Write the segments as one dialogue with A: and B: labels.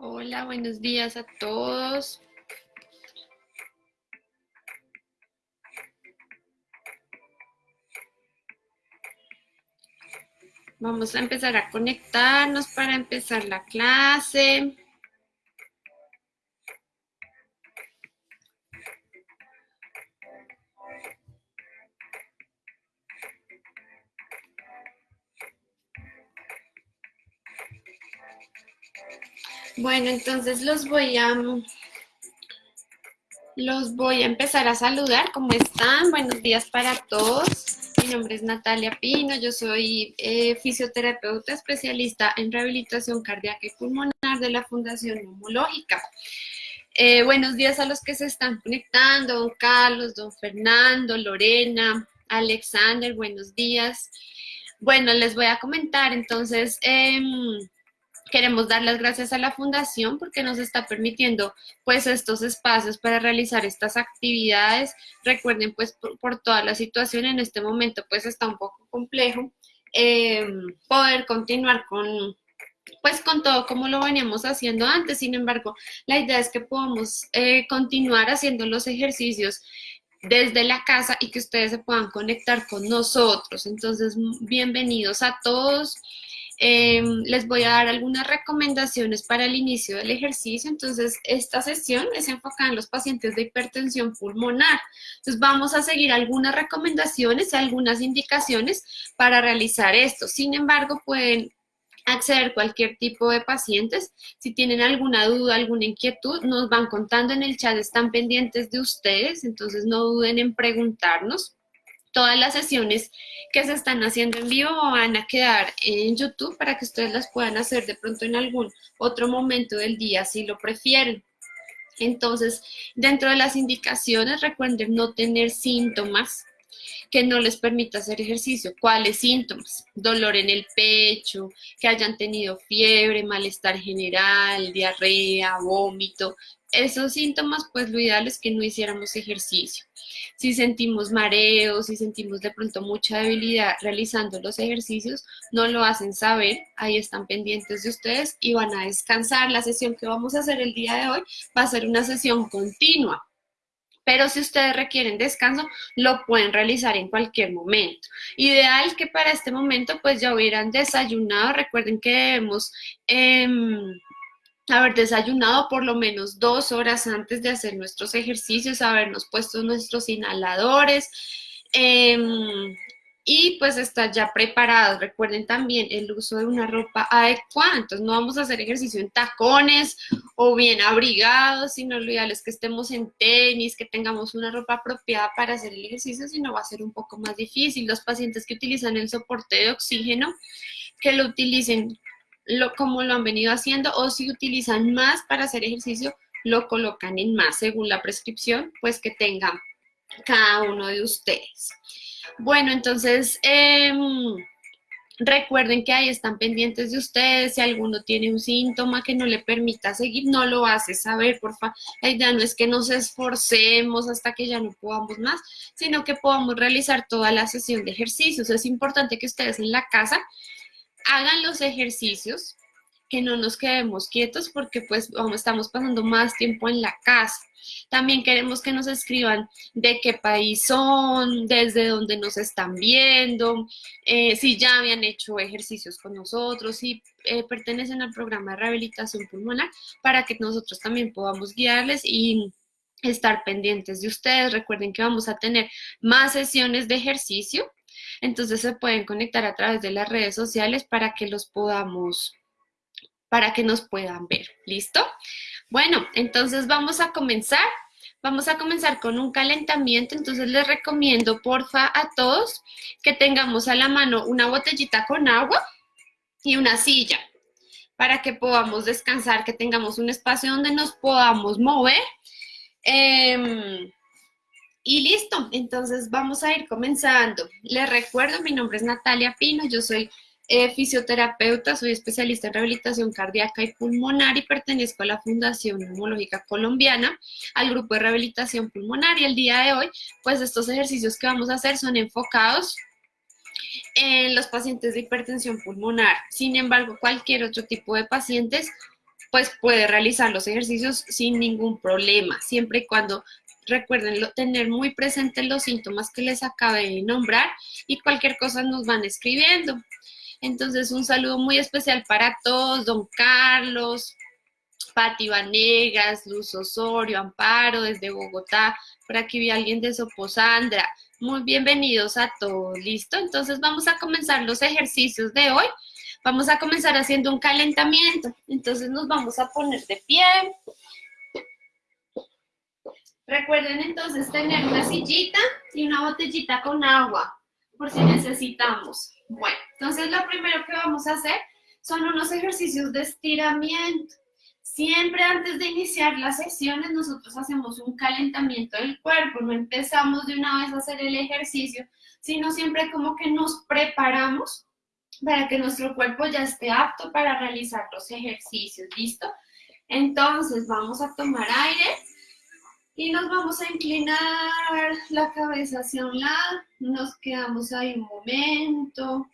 A: Hola, buenos días a todos. Vamos a empezar a conectarnos para empezar la clase. Bueno, entonces los voy a los voy a empezar a saludar. ¿Cómo están? Buenos días para todos. Mi nombre es Natalia Pino, yo soy eh, fisioterapeuta especialista en rehabilitación cardíaca y pulmonar de la Fundación Neumológica. Eh, buenos días a los que se están conectando, don Carlos, don Fernando, Lorena, Alexander, buenos días. Bueno, les voy a comentar entonces... Em, Queremos dar las gracias a la Fundación porque nos está permitiendo pues estos espacios para realizar estas actividades. Recuerden pues por, toda la situación en este momento pues está un poco complejo eh, poder continuar con pues con todo como lo veníamos haciendo antes. Sin embargo, la idea es que podamos eh, continuar haciendo los ejercicios desde la casa y que ustedes se puedan conectar con nosotros. Entonces, bienvenidos a todos. Em, les voy a dar algunas recomendaciones para el inicio del ejercicio. Entonces, esta sesión es enfocada en los pacientes de hipertensión pulmonar. Entonces, vamos a seguir algunas recomendaciones algunas indicaciones para realizar esto. Sin embargo, pueden acceder cualquier tipo de pacientes. Si tienen alguna duda, alguna inquietud, nos van contando en el chat, están pendientes de ustedes, entonces no duden en preguntarnos. Todas las sesiones que se están haciendo en vivo van a quedar en YouTube para que ustedes las puedan hacer de pronto en algún otro momento del día si lo prefieren. Entonces, dentro de las indicaciones, recuerden no tener síntomas que no les permita hacer ejercicio. ¿Cuáles síntomas? Dolor en el pecho, que hayan tenido fiebre, malestar general, diarrea, vómito, esos síntomas, pues lo ideal es que no hiciéramos ejercicio. Si sentimos mareos, si sentimos de pronto mucha debilidad realizando los ejercicios, no lo hacen saber, ahí están pendientes de ustedes y van a descansar. La sesión que vamos a hacer el día de hoy va a ser una sesión continua. Pero si ustedes requieren descanso, lo pueden realizar en cualquier momento. Ideal que para este momento pues ya hubieran desayunado. Recuerden que debemos... Em, haber desayunado por lo menos dos horas antes de hacer nuestros ejercicios, habernos puesto nuestros inhaladores em, y pues estar ya preparados. Recuerden también el uso de una ropa adecuada, entonces no vamos a hacer ejercicio en tacones o bien abrigados, sino lo que estemos en tenis, que tengamos una ropa apropiada para hacer el ejercicio, si no va a ser un poco más difícil. Los pacientes que utilizan el soporte de oxígeno, que lo utilicen lo, como lo han venido haciendo o si utilizan más para hacer ejercicio, lo colocan en más según la prescripción, pues que tenga cada uno de ustedes. Bueno, entonces, em, recuerden que ahí están pendientes de ustedes, si alguno tiene un síntoma que no le permita seguir, no lo hace saber, por favor. La idea no es que nos esforcemos hasta que ya no podamos más, sino que podamos realizar toda la sesión de ejercicios. Es importante que ustedes en la casa hagan los ejercicios, que no nos quedemos quietos porque pues estamos pasando más tiempo en la casa. También queremos que nos escriban de qué país son, desde dónde nos están viendo, eh, si ya habían hecho ejercicios con nosotros, si eh, pertenecen al programa de rehabilitación pulmonar, para que nosotros también podamos guiarles y estar pendientes de ustedes. Recuerden que vamos a tener más sesiones de ejercicio entonces se pueden conectar a través de las redes sociales para que los podamos, para que nos puedan ver. ¿Listo? Bueno, entonces vamos a comenzar. Vamos a comenzar con un calentamiento, entonces les recomiendo porfa a todos que tengamos a la mano una botellita con agua y una silla para que podamos descansar, que tengamos un espacio donde nos podamos mover. Em, y listo, entonces vamos a ir comenzando. Les recuerdo, mi nombre es Natalia Pino, yo soy eh, fisioterapeuta, soy especialista en rehabilitación cardíaca y pulmonar y pertenezco a la Fundación Neumológica Colombiana, al grupo de rehabilitación pulmonar y el día de hoy, pues estos ejercicios que vamos a hacer son enfocados en los pacientes de hipertensión pulmonar. Sin embargo, cualquier otro tipo de pacientes pues puede realizar los ejercicios sin ningún problema, siempre y cuando recuerden tener muy presentes los síntomas que les acabé de nombrar y cualquier cosa nos van escribiendo. Entonces, un saludo muy especial para todos, don Carlos, Pati Vanegas, Luz Osorio, Amparo desde Bogotá, por aquí vi a alguien de Soposandra. Muy bienvenidos a todos, ¿listo? Entonces vamos a comenzar los ejercicios de hoy. Vamos a comenzar haciendo un calentamiento. Entonces nos vamos a poner de pie. Recuerden entonces tener una sillita y una botellita con agua, por si necesitamos. Bueno, entonces lo primero que vamos a hacer son unos ejercicios de estiramiento. Siempre antes de iniciar las sesiones nosotros hacemos un calentamiento del cuerpo, no empezamos de una vez a hacer el ejercicio, sino siempre como que nos preparamos para que nuestro cuerpo ya esté apto para realizar los ejercicios, ¿listo? Entonces vamos a tomar aire y nos vamos a inclinar la cabeza hacia un lado, nos quedamos ahí un momento,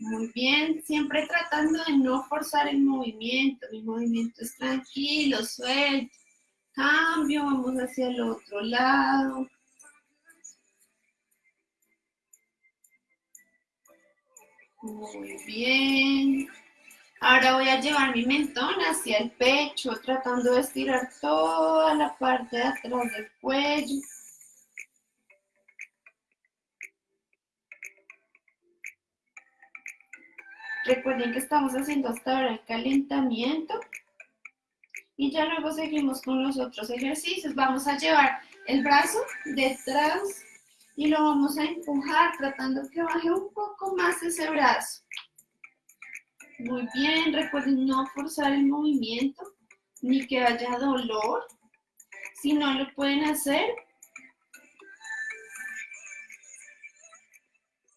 A: muy bien, siempre tratando de no forzar el movimiento, mi movimiento es tranquilo, suelto, cambio, vamos hacia el otro lado, Muy bien. Ahora voy a llevar mi mentón hacia el pecho, tratando de estirar toda la parte de atrás del cuello. Recuerden que estamos haciendo hasta ahora el calentamiento. Y ya luego seguimos con los otros ejercicios. Vamos a llevar el brazo detrás y lo vamos a empujar tratando que baje un poco más ese brazo. Muy bien, recuerden no forzar el movimiento ni que haya dolor. Si no lo pueden hacer.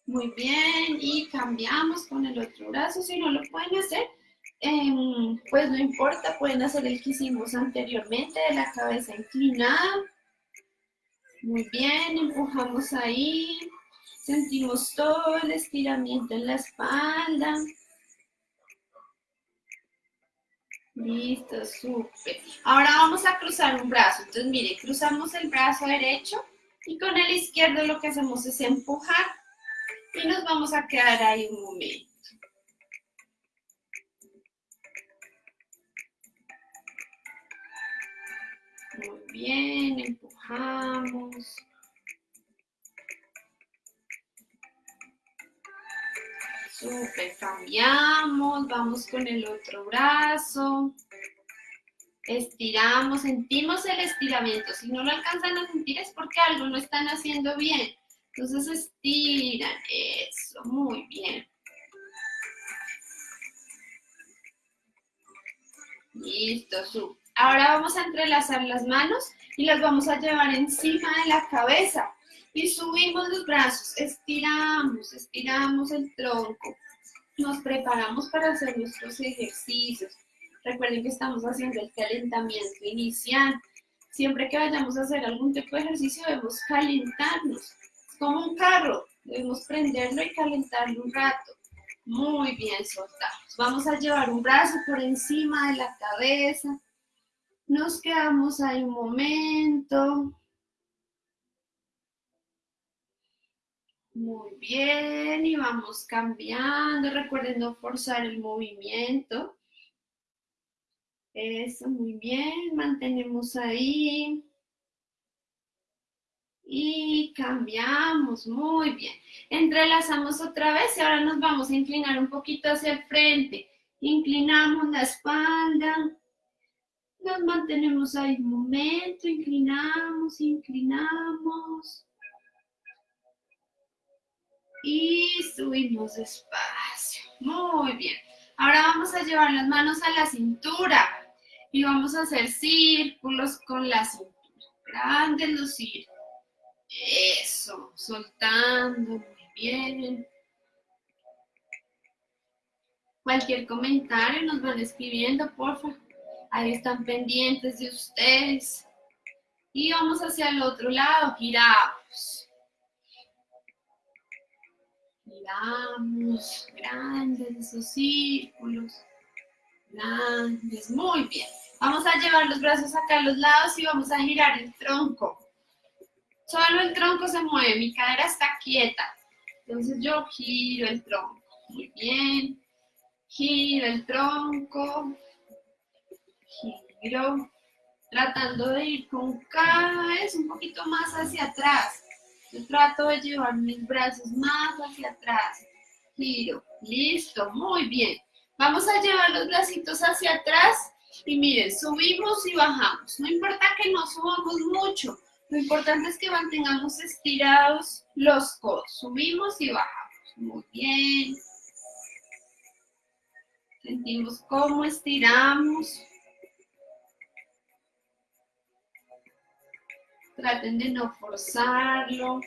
A: Muy bien, y cambiamos con el otro brazo. Si no lo pueden hacer, em, pues no importa, pueden hacer el que hicimos anteriormente de la cabeza inclinada. Muy bien, empujamos ahí. Sentimos todo el estiramiento en la espalda. Listo, súper. Ahora vamos a cruzar un brazo. Entonces, mire, cruzamos el brazo derecho y con el izquierdo lo que hacemos es empujar y nos vamos a quedar ahí un momento. Muy bien, empujamos. Súper, cambiamos, vamos con el otro brazo. Estiramos, sentimos el estiramiento. Si no lo alcanzan a sentir es porque algo no están haciendo bien. Entonces estiran, eso, muy bien. Listo, súper. Ahora vamos a entrelazar las manos y las vamos a llevar encima de la cabeza. Y subimos los brazos, estiramos, estiramos el tronco. Nos preparamos para hacer nuestros ejercicios. Recuerden que estamos haciendo el calentamiento inicial. Siempre que vayamos a hacer algún tipo de ejercicio debemos calentarnos. Es como un carro, debemos prenderlo y calentarlo un rato. Muy bien, soltamos. Vamos a llevar un brazo por encima de la cabeza nos quedamos ahí un momento. Muy bien, y vamos cambiando. Recuerden no forzar el movimiento. Eso, muy bien. Mantenemos ahí. Y cambiamos, muy bien. Entrelazamos otra vez y ahora nos vamos a inclinar un poquito hacia el frente. Inclinamos la espalda. Nos mantenemos ahí un momento, inclinamos, inclinamos. Y subimos despacio. Muy bien. Ahora vamos a llevar las manos a la cintura y vamos a hacer círculos con la cintura. Grandes los círculos. Eso, soltando, muy bien. Cualquier comentario nos van escribiendo, por favor. Ahí están pendientes de ustedes. Y vamos hacia el otro lado, giramos. Giramos, grandes esos círculos. grandes, muy bien. Vamos a llevar los brazos acá a los lados y vamos a girar el tronco. Solo el tronco se mueve, mi cadera está quieta. Entonces yo giro el tronco. Muy bien. Giro el tronco. Giro. Tratando de ir con cada vez un poquito más hacia atrás. Trato de llevar mis brazos más hacia atrás. Giro. Listo. Muy bien. Vamos a llevar los bracitos hacia atrás y miren, subimos y bajamos. No importa que no subamos mucho, lo importante es que mantengamos estirados los codos. Subimos y bajamos. Muy bien. Sentimos cómo estiramos. Traten de no forzarlo.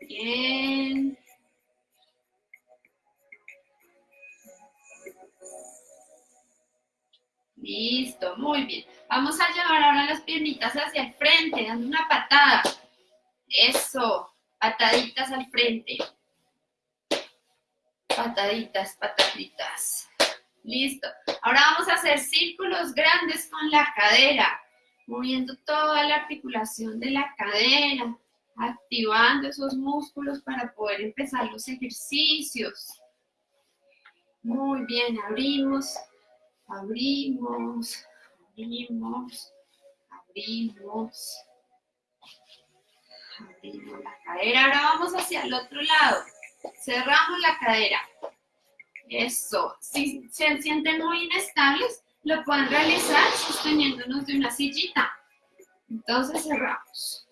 A: Bien. Listo, muy bien. Vamos a llevar ahora las piernitas hacia el frente, dando una patada. Eso, pataditas al frente. Pataditas, pataditas. Listo. Ahora vamos a hacer círculos grandes con la cadera, moviendo toda la articulación de la cadera, activando esos músculos para poder empezar los ejercicios. Muy bien, abrimos abrimos, abrimos, abrimos, abrimos la cadera. Ahora vamos hacia el otro lado. Cerramos la cadera. Eso. Si se sienten muy inestables, lo pueden realizar sosteniéndonos de una sillita. Entonces cerramos.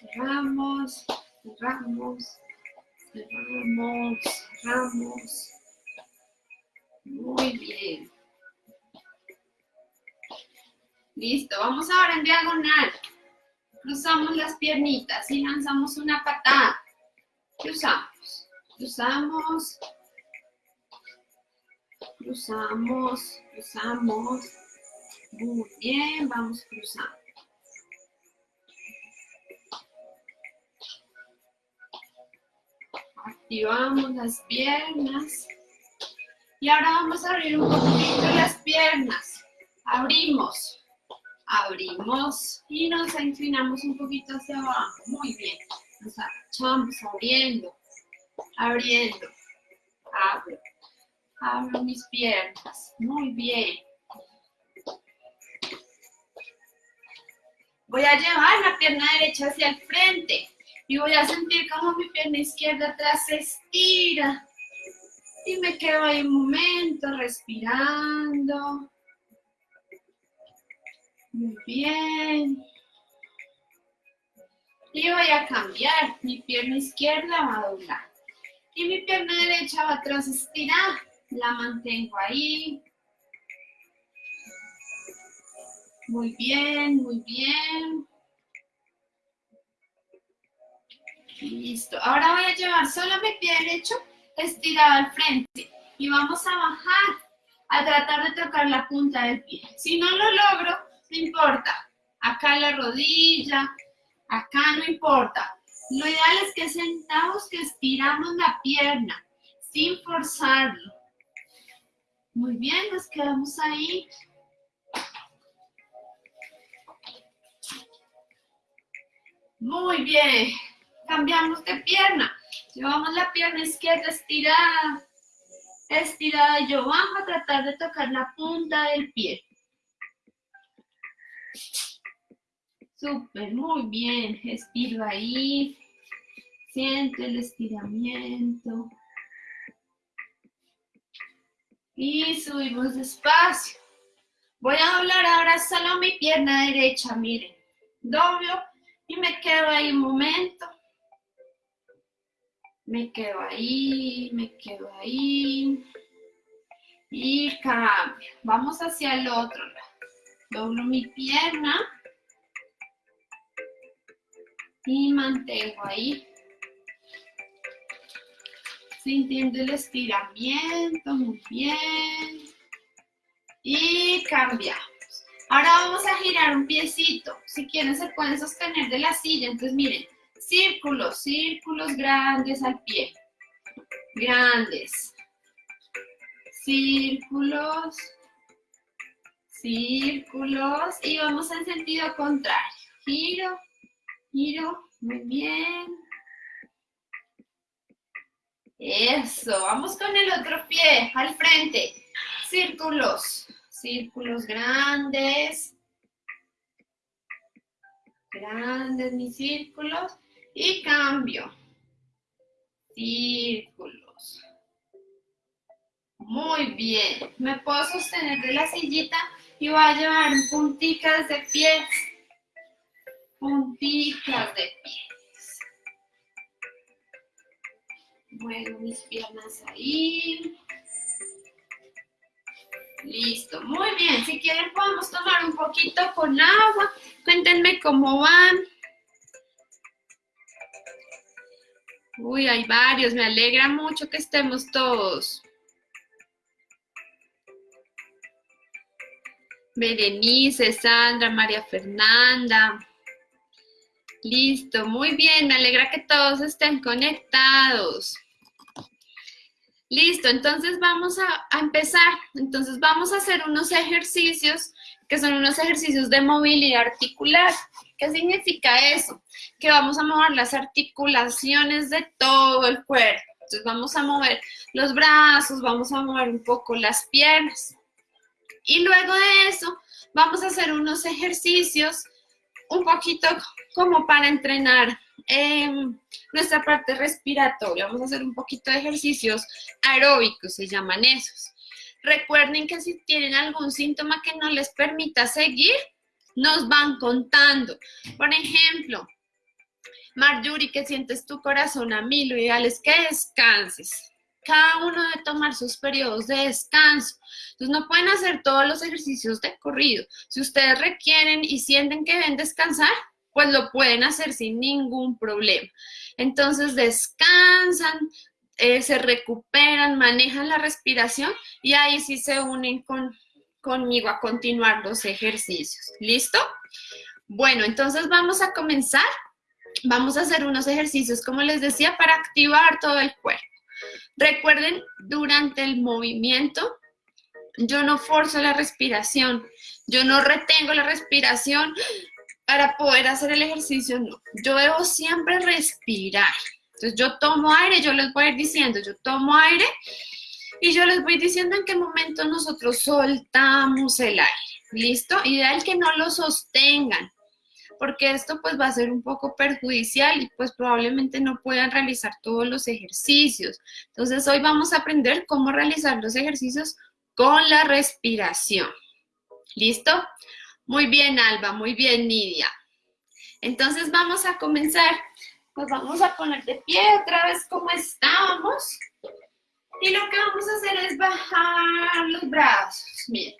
A: Cerramos, cerramos, cerramos, cerramos. Muy bien. Listo, vamos ahora en diagonal. Cruzamos las piernitas y lanzamos una patada. Cruzamos, cruzamos, cruzamos, cruzamos. Muy bien, vamos cruzando. Activamos las piernas. Y ahora vamos a abrir un poquito las piernas. Abrimos, abrimos y nos inclinamos un poquito hacia abajo. Muy bien. Abriendo, abriendo. Abro, abro mis piernas. Muy bien. Voy a llevar la pierna derecha hacia el frente. Y voy a sentir como mi pierna izquierda atrás se estira. Y me quedo ahí un momento respirando. Muy bien. Y voy a cambiar. Mi pierna izquierda va a doblar. Y mi pierna derecha va atrás estirar. La mantengo ahí. Muy bien, muy bien. Listo. Ahora voy a llevar solo mi pie derecho estirado al frente. Y vamos a bajar a tratar de tocar la punta del pie. Si no lo logro, no importa. Acá la rodilla, acá no importa. Lo ideal es que sentamos, que estiramos la pierna sin forzarlo. Muy bien, nos quedamos ahí. Muy bien cambiamos de pierna. Llevamos la pierna izquierda estirada, estirada yo bajo a tratar de tocar la punta del pie. Súper, muy bien. Estiro ahí. Siento el estiramiento. Y subimos despacio. Voy a doblar ahora solo mi pierna derecha, miren. Doblo y me quedo ahí un momento me quedo ahí, me quedo ahí y cambio. Vamos hacia el otro lado. Doblo mi pierna y mantengo ahí. Sintiendo el estiramiento, muy bien. Y cambiamos. Ahora vamos a girar un piecito. Si quieren se pueden sostener de la silla. Entonces miren, Círculos, círculos grandes al pie. Grandes. Círculos. Círculos. Y vamos en sentido contrario. Giro, giro. Muy bien. Eso. Vamos con el otro pie al frente. Círculos. Círculos grandes. Grandes mis círculos y cambio. Círculos. Muy bien. Me puedo sostener de la sillita y voy a llevar punticas de pies. Punticas de pies. Muevo mis piernas ahí. Listo, muy bien. Si quieren podemos tomar un poquito con agua. Cuéntenme cómo van. Uy, hay varios, me alegra mucho que estemos todos. Berenice, Sandra, María Fernanda. Listo, muy bien, me alegra que todos estén conectados. Listo, entonces vamos a, empezar. Entonces vamos a hacer unos ejercicios que son unos ejercicios de movilidad articular. ¿Qué significa eso? Que vamos a mover las articulaciones de todo el cuerpo. Entonces vamos a mover los brazos, vamos a mover un poco las piernas. Y luego de eso vamos a hacer unos ejercicios un poquito como para entrenar eh, nuestra parte respiratoria. Vamos a hacer un poquito de ejercicios aeróbicos, se llaman esos. Recuerden que si tienen algún síntoma que no les permita seguir, nos van contando. Por ejemplo, Marjorie, que sientes tu corazón a mí, lo ideal es que descanses. Cada uno debe tomar sus periodos de descanso. Entonces no pueden hacer todos los ejercicios de corrido. Si ustedes requieren y sienten que deben descansar, pues lo pueden hacer sin ningún problema. Entonces descansan, eh, se recuperan, manejan la respiración y ahí sí se unen con, conmigo a continuar los ejercicios. ¿Listo? Bueno, entonces vamos a comenzar. Vamos a hacer unos ejercicios, como les decía, para activar todo el cuerpo. Recuerden, durante el movimiento, yo no forzo la respiración, yo no retengo la respiración para poder hacer el ejercicio, no. Yo debo siempre respirar. Entonces yo tomo aire, yo les voy a ir diciendo, yo tomo aire y yo les voy diciendo en qué momento nosotros soltamos el aire. ¿Listo? Ideal que no lo sostengan, porque esto pues va a ser un poco perjudicial y pues probablemente no puedan realizar todos los ejercicios. Entonces hoy vamos a aprender cómo realizar los ejercicios con la respiración. ¿Listo? Muy bien, Alba, muy bien, Nidia. Entonces vamos a comenzar. Pues vamos a poner de pie otra vez como estábamos. Y lo que vamos a hacer es bajar los brazos. Miren,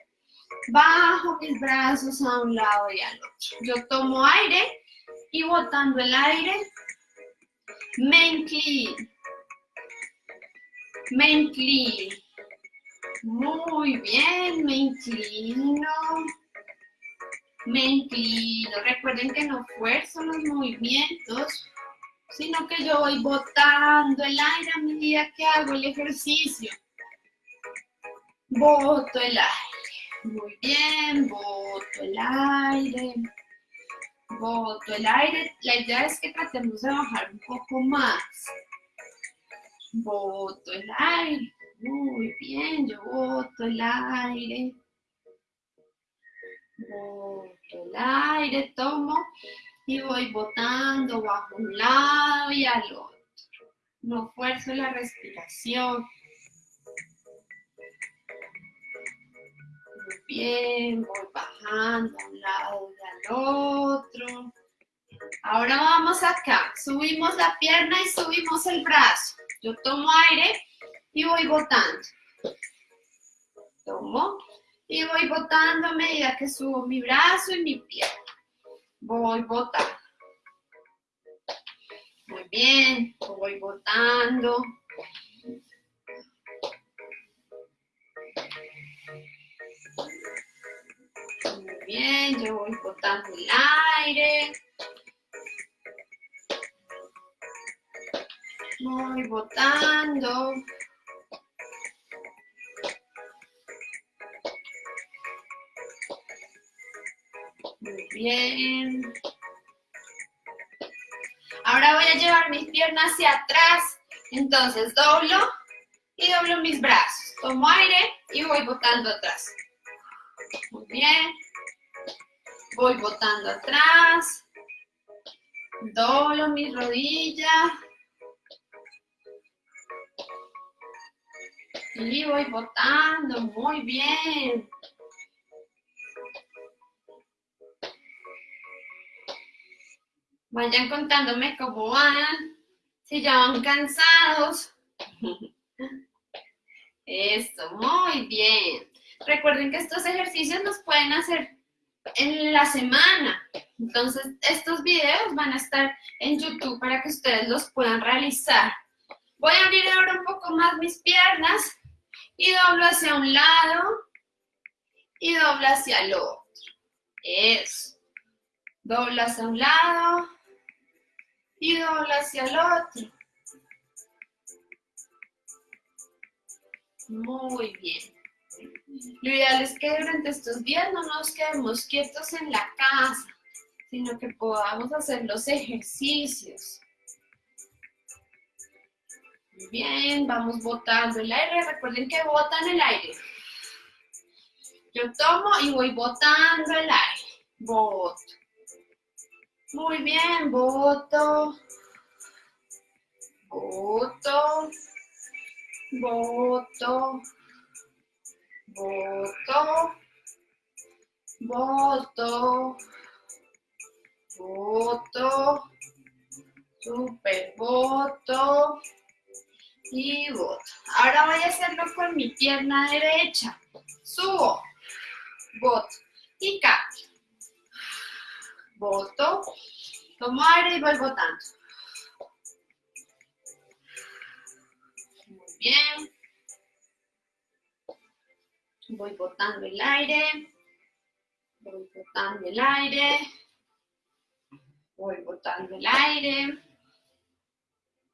A: bajo mis brazos a un lado y al otro. Yo tomo aire y botando el aire, me inclino. Me inclino. Muy bien, me inclino. Me inclino. Recuerden que no fuerzo los movimientos sino que yo voy botando el aire a medida que hago el ejercicio. Boto el aire. Muy bien, boto el aire. Boto el aire. La idea es que tratemos de bajar un poco más. Boto el aire. Muy bien, yo boto el aire. Boto el aire, tomo y voy botando bajo un lado y al otro. No fuerzo la respiración. Bien, voy bajando a un lado y al otro. Ahora vamos acá, subimos la pierna y subimos el brazo. Yo tomo aire y voy botando. Tomo y voy botando a medida que subo mi brazo y mi pierna voy botando. Muy bien, voy botando. Muy bien, yo voy botando el aire. Voy botando. Muy bien. Ahora voy a llevar mis piernas hacia atrás. Entonces doblo y doblo mis brazos. Tomo aire y voy botando atrás. Muy bien. Voy botando atrás. Doblo mis rodillas. Y voy botando. Muy bien. Vayan contándome cómo van, si ya van cansados. Eso, muy bien. Recuerden que estos ejercicios los pueden hacer en la semana. Entonces, estos videos van a estar en YouTube para que ustedes los puedan realizar. Voy a abrir ahora un poco más mis piernas y doblo hacia un lado y doblo hacia el otro. Eso. Doblo hacia un lado y dobla hacia el otro. Muy bien. Lo ideal es que durante estos días no nos quedemos quietos en la casa, sino que podamos hacer los ejercicios. Muy bien, vamos botando el aire. Recuerden que botan el aire. Yo tomo y voy botando el aire. Boto. Muy bien, voto. Voto. Voto. Voto. Voto. Voto. Super voto. Y voto. Ahora voy a hacerlo con mi pierna derecha. Subo. Voto. Y cambio voto, tomo aire y voy botando. Muy bien. Voy botando el aire. Voy botando el aire. Voy botando el aire.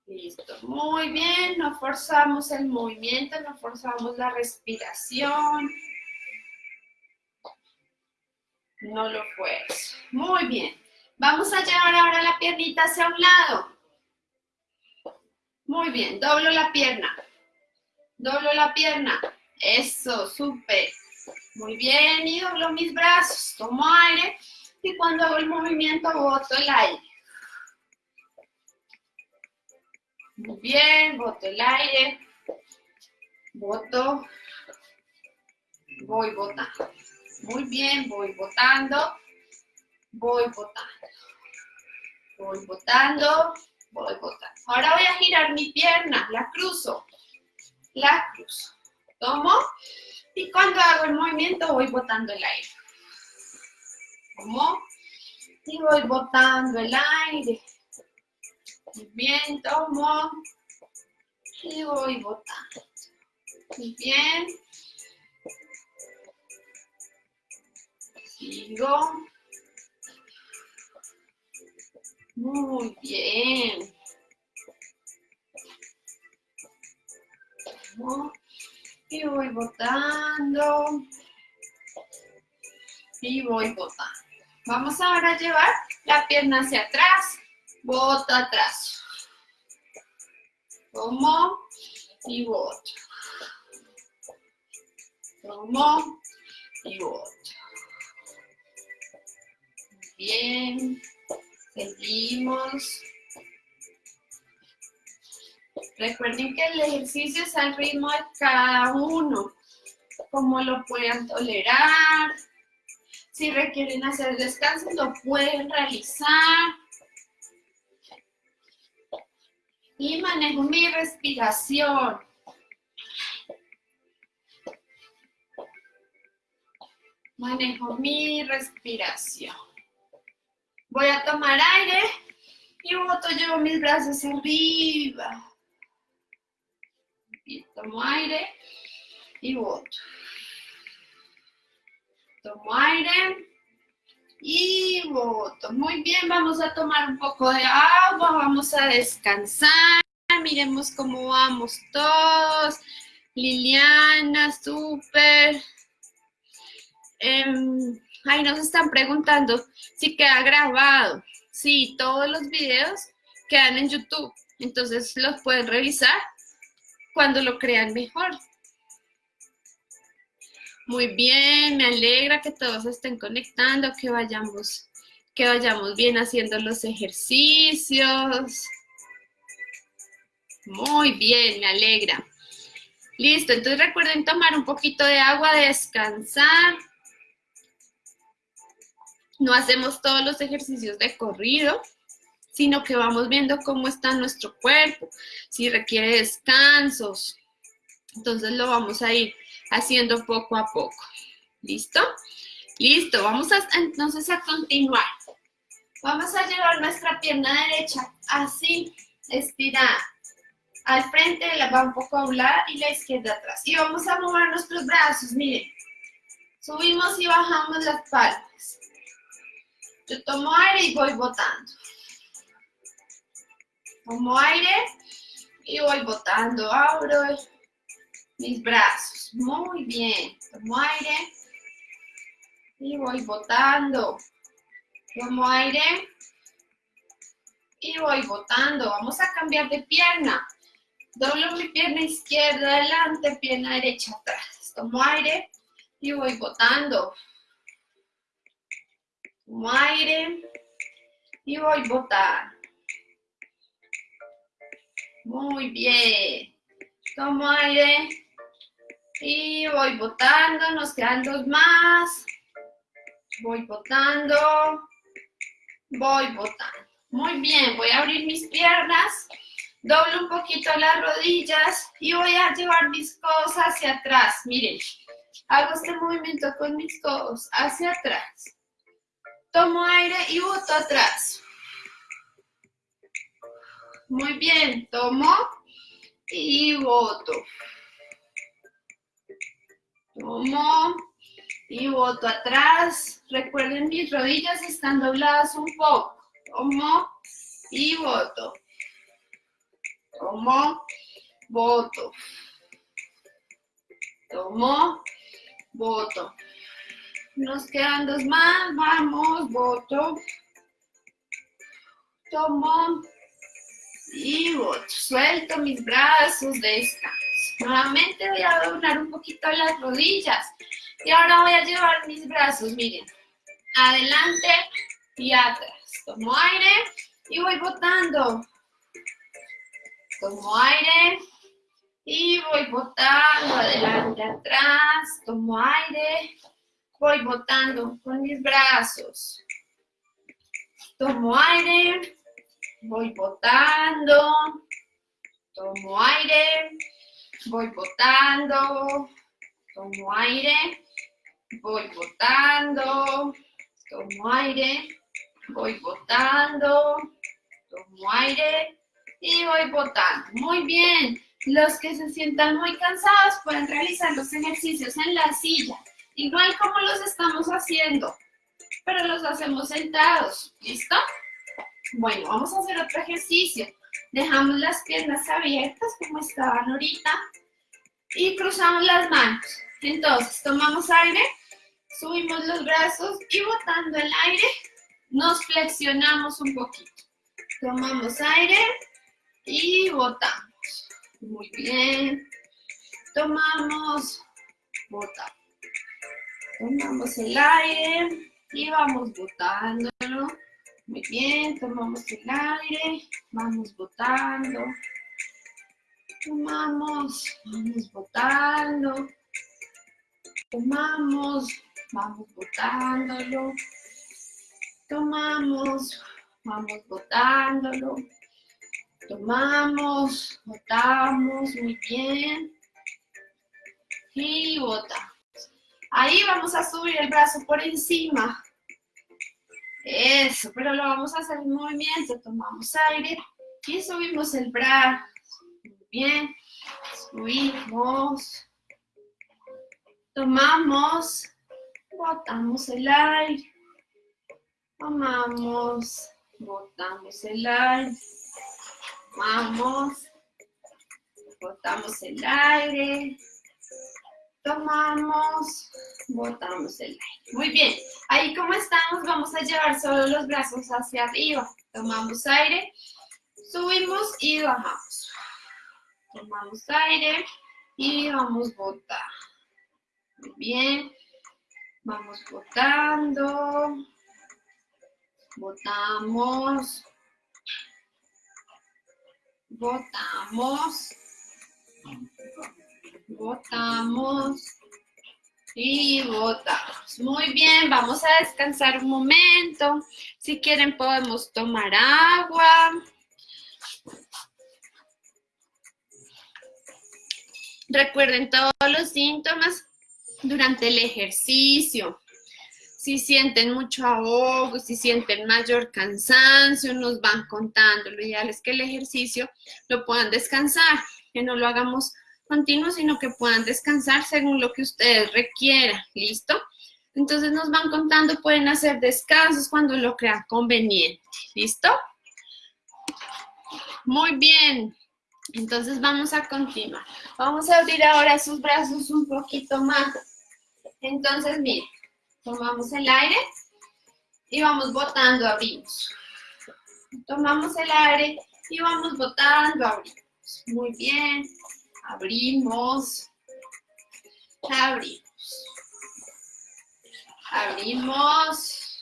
A: Listo, muy bien, no forzamos el movimiento, no forzamos la respiración. No lo fuerzo. Muy bien. Vamos a llevar ahora la piernita hacia un lado. Muy bien, doblo la pierna. Doblo la pierna. Eso, súper. Muy bien, y doblo mis brazos. Tomo aire y cuando hago el movimiento boto el aire. Muy bien, boto el aire. Boto. Voy botando. Muy bien, voy botando, voy botando, voy botando, voy botando. Ahora voy a girar mi pierna, la cruzo, la cruzo. Tomo y cuando hago el movimiento voy botando el aire. Tomo y voy botando el aire. Muy bien, tomo y voy botando. Muy bien. Sigo. Muy bien. Y voy botando. Y voy botando. Vamos ahora a llevar la pierna hacia atrás. Bota atrás. Tomo y boto. Tomo y boto. Bien, seguimos. Recuerden que el ejercicio es al ritmo de cada uno, como lo puedan tolerar. Si requieren hacer descanso, lo pueden realizar. Y manejo mi respiración. Manejo mi respiración. Voy a tomar aire y boto, llevo mis brazos arriba. Y tomo aire y boto. Tomo aire y boto. Muy bien, vamos a tomar un poco de agua, vamos a descansar. miremos cómo vamos todos. Liliana, súper. Em, ahí nos están preguntando si queda grabado. Sí, todos los videos quedan en YouTube, entonces los pueden revisar cuando lo crean mejor. Muy bien, me alegra que todos estén conectando, que vayamos, que vayamos bien haciendo los ejercicios. Muy bien, me alegra. Listo, entonces recuerden tomar un poquito de agua, descansar. No hacemos todos los ejercicios de corrido, sino que vamos viendo cómo está nuestro cuerpo, si requiere descansos. Entonces lo vamos a ir haciendo poco a poco. ¿Listo? Listo, vamos a, entonces a continuar. Vamos a llevar nuestra pierna derecha así, estirada al frente, la va un poco a un y la izquierda atrás. Y vamos a mover nuestros brazos, miren. Subimos y bajamos las palmas. Yo tomo aire y voy botando. Tomo aire y voy botando. Abro mis brazos. Muy bien. Tomo aire y voy botando. Tomo aire y voy botando. Vamos a cambiar de pierna. Doblo mi pierna izquierda adelante, pierna derecha atrás. Tomo aire y voy botando. Tomo aire y voy botando. Muy bien. Tomo aire y voy botando. Nos quedan dos más. Voy botando. Voy botando. Muy bien. Voy a abrir mis piernas Doblo un poquito las rodillas y voy a llevar mis codos hacia atrás. Miren, hago este movimiento con mis codos hacia atrás. Tomo aire y boto atrás. Muy bien, tomo y boto. Tomo y boto atrás. Recuerden, mis rodillas están dobladas un poco. Tomo y boto. Tomo, voto. Tomo, voto. Nos quedan dos más, vamos, voto. Tomo y. Suelto mis brazos, descanso. Nuevamente voy a doblar un poquito las rodillas. Y ahora voy a llevar mis brazos, miren, adelante y atrás. Tomo aire y voy botando. Tomo aire y voy botando adelante, atrás. Tomo aire, voy botando con mis brazos. Tomo aire, voy botando. Tomo aire, voy botando. Tomo aire, voy botando. Tomo aire, voy botando. Tomo aire, y voy botando. Muy bien. Los que se sientan muy cansados pueden realizar los ejercicios en la silla, igual como los estamos haciendo, pero los hacemos sentados. ¿Listo? Bueno, vamos a hacer otro ejercicio. Dejamos las piernas abiertas como estaban ahorita y cruzamos las manos. Entonces, tomamos aire, subimos los brazos y botando el aire, nos flexionamos un poquito. Tomamos aire, y botamos. Muy bien. Tomamos, botamos. Tomamos el aire y vamos botándolo. Muy bien, tomamos el aire, vamos botando. Tomamos, vamos botando. Tomamos, vamos botándolo. Tomamos, vamos botándolo. Tomamos, botamos, muy bien. Y botamos. Ahí vamos a subir el brazo por encima. Eso, pero lo vamos a hacer en movimiento. Tomamos aire y subimos el brazo. Muy bien. Subimos. Tomamos. Botamos el aire. Tomamos. Botamos el aire. Vamos, botamos el aire, tomamos, botamos el aire. Muy bien, ahí como estamos vamos a llevar solo los brazos hacia arriba. Tomamos aire, subimos y bajamos. Tomamos aire y vamos botar. Muy bien, vamos botando, botamos, botamos, botamos y botamos. Muy bien, vamos a descansar un momento. Si quieren podemos tomar agua. Recuerden todos los síntomas durante el ejercicio. Si sienten mucho ahogo, si sienten mayor cansancio, nos van contando. Lo ideal es que el ejercicio lo puedan descansar, que no lo hagamos continuo, sino que puedan descansar según lo que ustedes requieran. ¿Listo? Entonces nos van contando, pueden hacer descansos cuando lo crean conveniente. ¿Listo? Muy bien. Entonces vamos a continuar. Vamos a abrir ahora sus brazos un poquito más. Entonces, miren, tomamos el aire y vamos botando, abrimos. Tomamos el aire y vamos botando, abrimos. Muy bien. Abrimos. Abrimos. Abrimos.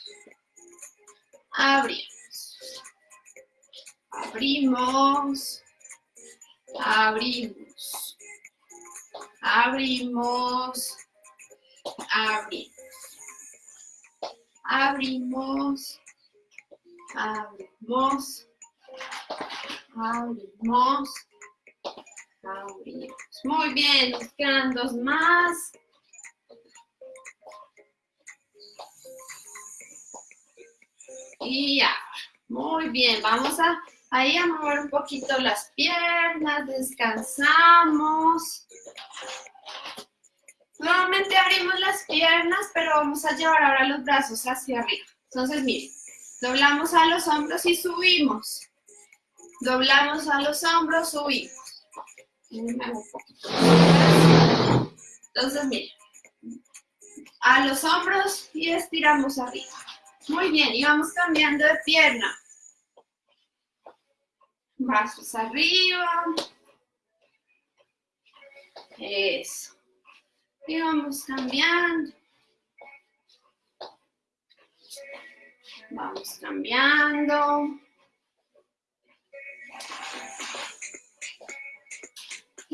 A: Abrimos. Abrimos. Abrimos. Abrimos. Abrimos. Abrimos. Abrimos. Abrimos. Abrimos. Muy bien, nos quedan dos más. Y ya. Muy bien, vamos a Ahí a mover un poquito las piernas, descansamos. Nuevamente abrimos las piernas, pero vamos a llevar ahora los brazos hacia arriba. Entonces, miren, doblamos a los hombros y subimos. Doblamos a los hombros, subimos. Entonces, miren, a los hombros y estiramos arriba. Muy bien, y vamos cambiando de pierna brazos arriba. Eso. Y vamos cambiando. Vamos cambiando.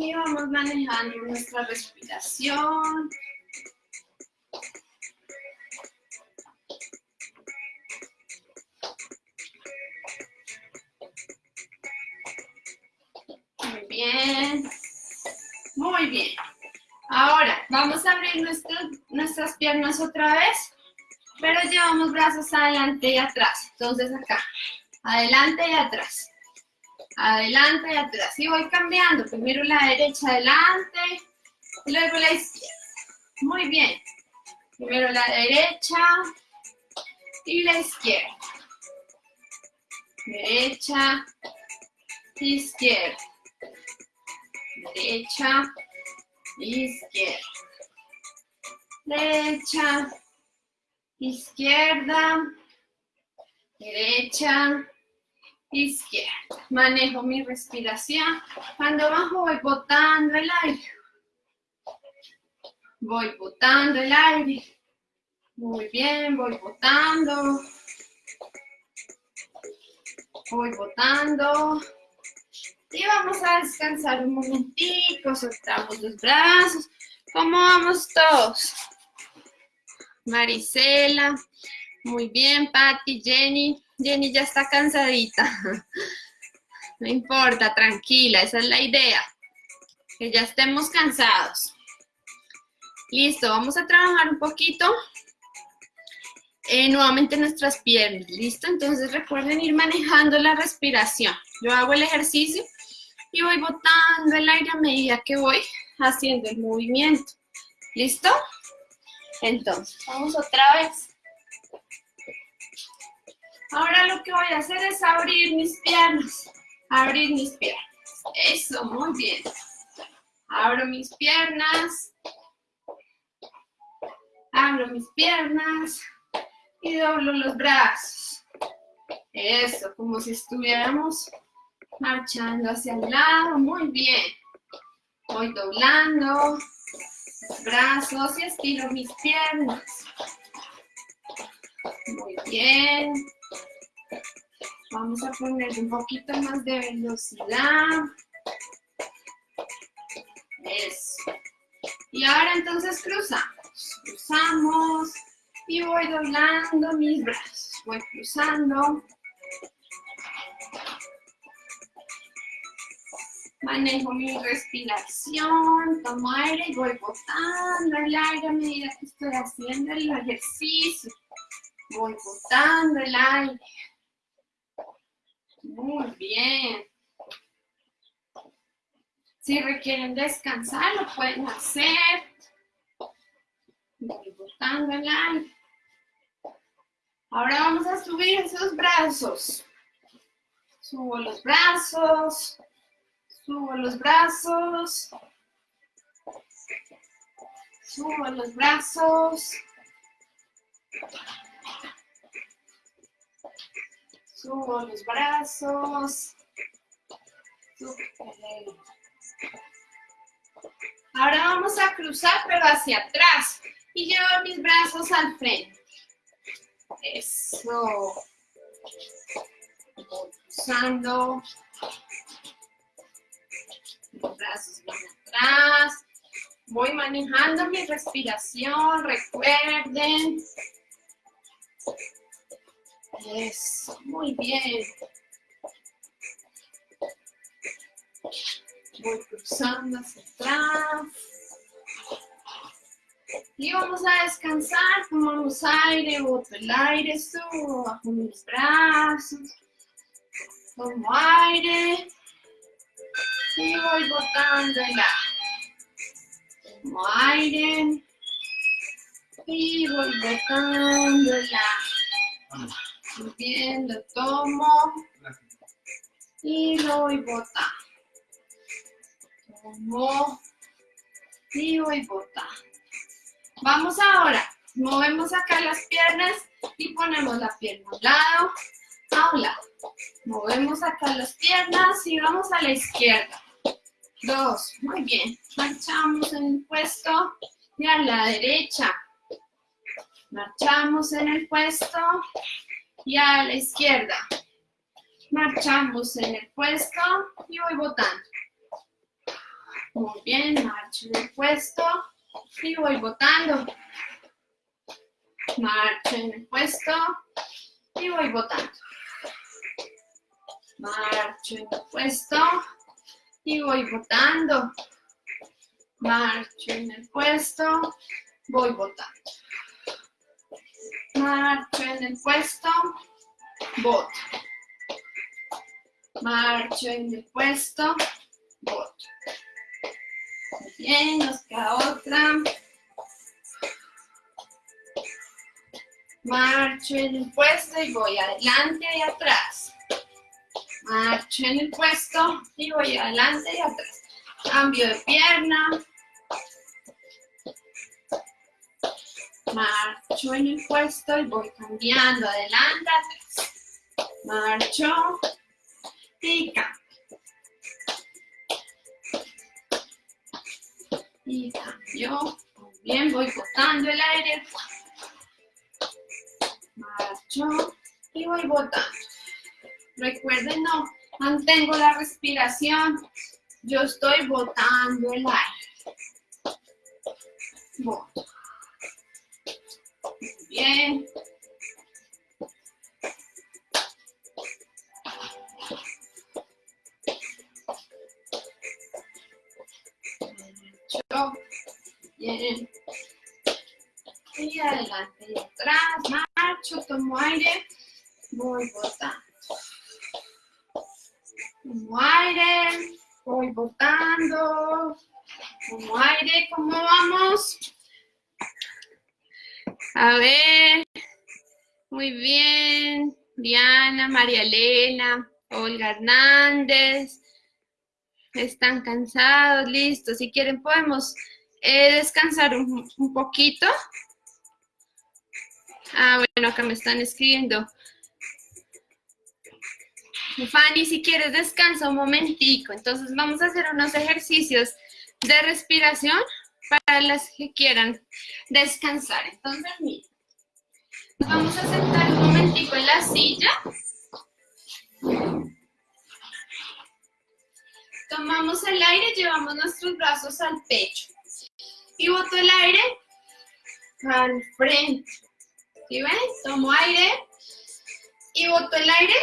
A: Y vamos manejando nuestra respiración. bien. Muy bien. Ahora, vamos a abrir nuestras piernas otra vez, pero llevamos brazos adelante y atrás. Entonces acá, adelante y atrás. Adelante y atrás. Y voy cambiando. Primero la derecha adelante y luego la izquierda. Muy bien. Primero la derecha y la izquierda. Derecha, izquierda derecha, izquierda, derecha, izquierda, derecha, izquierda. Manejo mi respiración. Cuando bajo voy botando el aire. Voy botando el aire. Muy bien, voy botando. Voy botando. Y vamos a descansar un momentico, soltamos los brazos. ¿Cómo vamos todos? Marisela, muy bien, Patti, Jenny. Jenny ya está cansadita. No importa, tranquila, esa es la idea. Que ya estemos cansados. Listo, vamos a trabajar un poquito eh, nuevamente nuestras piernas. ¿Listo? Entonces recuerden ir manejando la respiración. Yo hago el ejercicio y voy botando el aire a medida que voy haciendo el movimiento. ¿Listo? Entonces, vamos otra vez. Ahora lo que voy a hacer es abrir mis piernas. Abrir mis piernas. Eso, muy bien. Abro mis piernas. Abro mis piernas y doblo los brazos. Eso, como si estuviéramos marchando hacia el lado. Muy bien. Voy doblando los brazos y estiro mis piernas. Muy bien. Vamos a poner un poquito más de velocidad. Eso. Y ahora entonces cruzamos. Cruzamos y voy doblando mis brazos. Voy cruzando. Manejo mi respiración, tomo aire y voy botando el aire a medida que estoy haciendo el ejercicio. Voy botando el aire. Muy bien. Si requieren descansar, lo pueden hacer. Voy botando el aire. Ahora vamos a subir esos brazos. Los brazos. Subo los brazos. Subo los brazos. Subo los brazos. Ahora vamos a cruzar, pero hacia atrás. Y llevo mis brazos al frente. Eso. Cruzando. Los brazos van atrás. Voy manejando mi respiración. Recuerden. Eso, muy bien. Voy cruzando hacia atrás. Y vamos a descansar, tomamos aire, boto el aire, subo bajo mis brazos. Tomo aire. Y voy botando el. Tomo aire. Y voy botando el aire. Bien, lo tomo y lo voy botando. Tomo y voy botando. Vamos ahora, movemos acá las piernas y ponemos la pierna a un lado, a un lado. Movemos acá las piernas y vamos a la izquierda. Dos, muy bien. Marchamos en el puesto y a la derecha. Marchamos en el puesto y a la izquierda. Marchamos en el puesto y voy botando. Muy bien, marcho en el puesto y voy botando. Marcho en el puesto y voy botando. Marcho en el puesto y voy botando. Marcho en el puesto, voy botando. Marcho en el puesto, voto. Marcho en el puesto, voto. bien, nos queda otra. Marcho en el puesto y voy adelante y atrás. Marcho en el puesto y voy adelante y atrás. Cambio de pierna. Marcho en el puesto y voy cambiando adelante, atrás. Marcho y cambio. Y cambio. Bien, voy botando el aire. Marcho y voy botando. Recuerden, no mantengo la respiración. Yo estoy botando el aire. Boto. Bien. Bien. Y adelante y atrás. Marcho, tomo aire. Voy botando. Tomo aire. Voy botando. Tomo aire. ¿Cómo vamos? A ver, muy bien. Diana, María Elena, Olga Hernández. Están cansados, listo. Si quieren podemos eh, descansar un, un poquito. Ah, bueno, acá me están escribiendo. Fanny, si quieres descansa un momentico. Entonces vamos a hacer unos ejercicios de respiración para las que quieran descansar. Entonces, nos vamos a sentar un momentico en la silla. Tomamos el aire, llevamos nuestros brazos al pecho. Y boto el aire al frente. ¿Sí ven? Tomo aire y boto el aire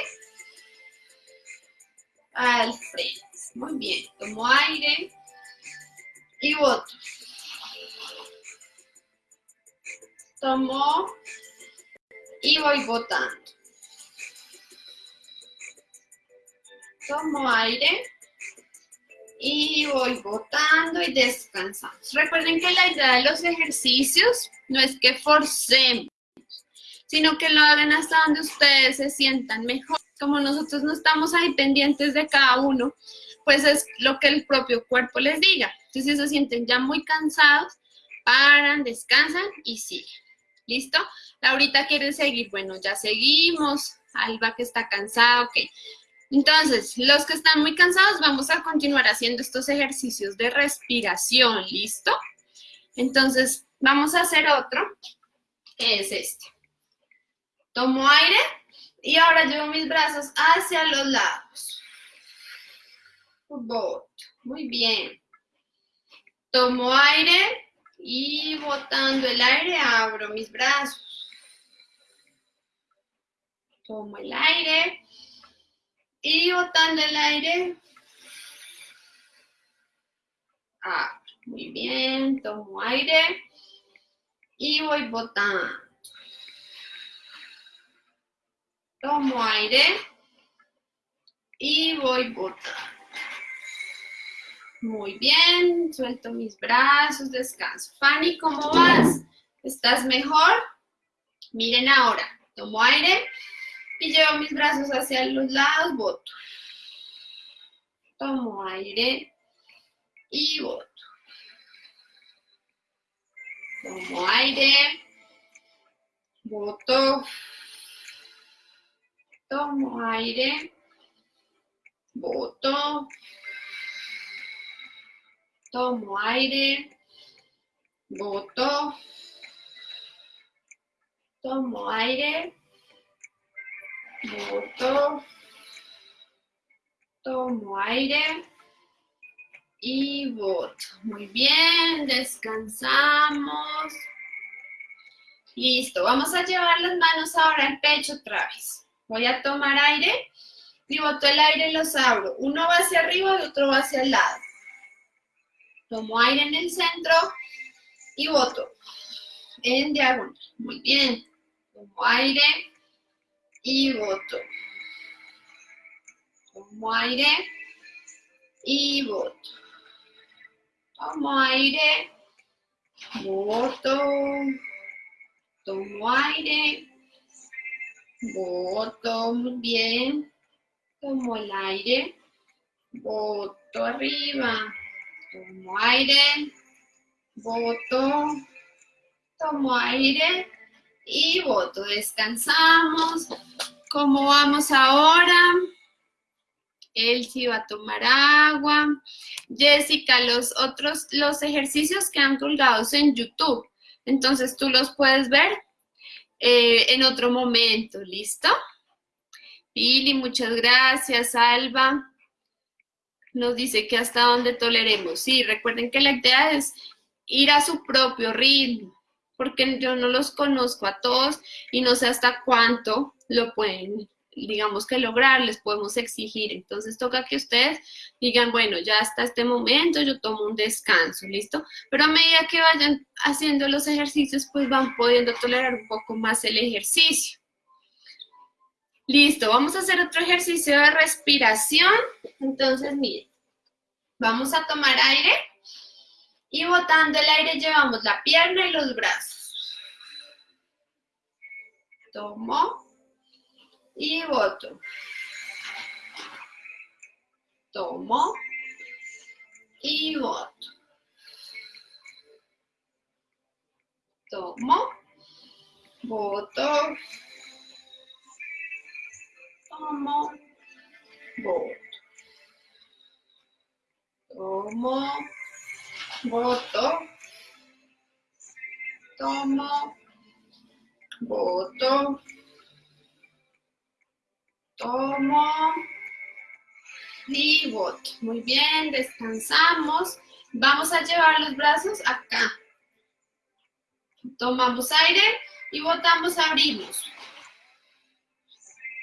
A: al frente. Muy bien. Tomo aire y boto. Tomo y voy botando. Tomo aire y voy botando y descansando. Recuerden que la idea de los ejercicios no es que forcemos, sino que lo hagan hasta donde ustedes se sientan mejor. Como nosotros no estamos ahí pendientes de cada uno, pues es lo que el propio cuerpo les diga. Entonces, si se sienten ya muy cansados, paran, descansan y siguen. ¿Listo? Laurita quiere seguir. Bueno, ya seguimos. Alba que está cansada, ok. Entonces, los que están muy cansados, vamos a continuar haciendo estos ejercicios de respiración, ¿listo? Entonces, vamos a hacer otro, que es este. Tomo aire y ahora llevo mis brazos hacia los lados. Muy bien. Tomo aire y botando el aire abro mis brazos. Tomo el aire y botando el aire. Ah, muy bien, tomo aire y voy botando. Tomo aire y voy botando. Muy bien, suelto mis brazos, descanso. Fanny, ¿cómo vas? ¿Estás mejor? Miren ahora, tomo aire y llevo mis brazos hacia los lados, voto. Tomo aire y voto. Tomo aire, voto. Tomo aire, voto. Tomo aire, voto. Tomo aire, Boto. Tomo aire. Y voto. Muy bien, descansamos. Listo, vamos a llevar las manos ahora al pecho otra vez. Voy a tomar aire y boto el aire y los abro. Uno va hacia arriba y otro va hacia el lado. Tomo aire en el centro y boto en diagonal. Muy bien. Tomo aire y voto. Tomo aire y voto. Tomo aire, voto. Tomo aire, voto. Muy bien. Tomo el aire, voto arriba. Tomo aire, voto. Tomo aire y voto. Descansamos. ¿Cómo vamos ahora? Sí va a tomar agua. Jessica, los otros, los ejercicios que han colgados en YouTube. Entonces tú los puedes ver eh, en otro momento, ¿listo? Pili, muchas gracias. Alba nos dice que hasta donde toleremos. Sí, recuerden que la idea es ir a su propio ritmo porque yo no los conozco a todos y no sé hasta cuánto lo pueden, digamos que lograr, les podemos exigir. Entonces toca que ustedes digan, bueno, ya hasta este momento yo tomo un descanso, ¿listo? Pero a medida que vayan haciendo los ejercicios, pues van pudiendo tolerar un poco más el ejercicio. Listo, vamos a hacer otro ejercicio de respiración. Entonces, miren, vamos a tomar aire y botando el aire llevamos la pierna y los brazos. Tomo y boto. Tomo y boto. Tomo, boto, tomo, boto. Tomo, boto, tomo, boto, tomo y boto. Muy bien, descansamos. Vamos a llevar los brazos acá. Tomamos aire y botamos, abrimos.